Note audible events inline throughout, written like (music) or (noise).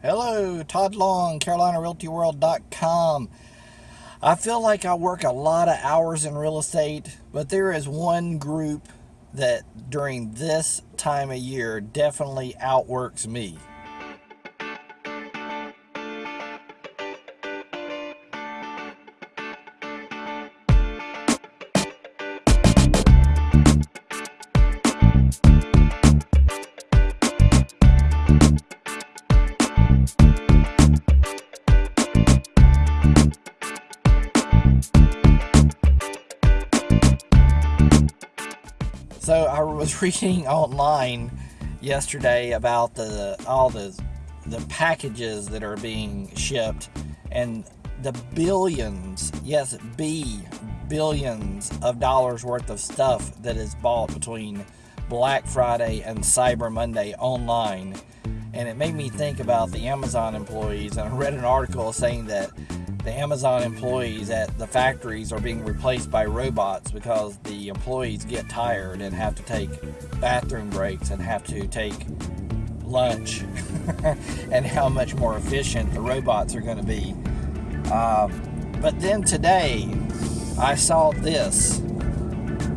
Hello, Todd Long, CarolinaRealtyWorld.com. I feel like I work a lot of hours in real estate, but there is one group that during this time of year definitely outworks me. So I was (laughs) reading online yesterday about the all the the packages that are being shipped and the billions, yes, B billions of dollars worth of stuff that is bought between Black Friday and Cyber Monday online. And it made me think about the Amazon employees. And I read an article saying that the Amazon employees at the factories are being replaced by robots because the employees get tired and have to take bathroom breaks and have to take lunch (laughs) and how much more efficient the robots are going to be. Um, but then today I saw this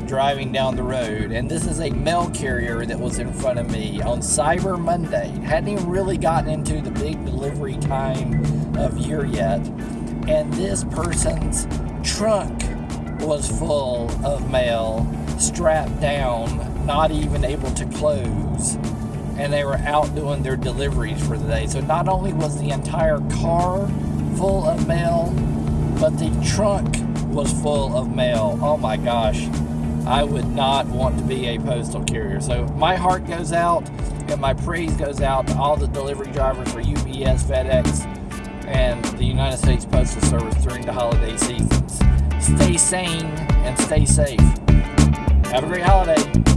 driving down the road and this is a mail carrier that was in front of me on Cyber Monday. Hadn't even really gotten into the big delivery time of year yet and this person's trunk was full of mail, strapped down, not even able to close. And they were out doing their deliveries for the day. So not only was the entire car full of mail, but the trunk was full of mail. Oh my gosh. I would not want to be a postal carrier. So my heart goes out and my praise goes out to all the delivery drivers for UPS, FedEx, and the United States Postal Service during the holiday seasons. Stay sane and stay safe. Have a great holiday.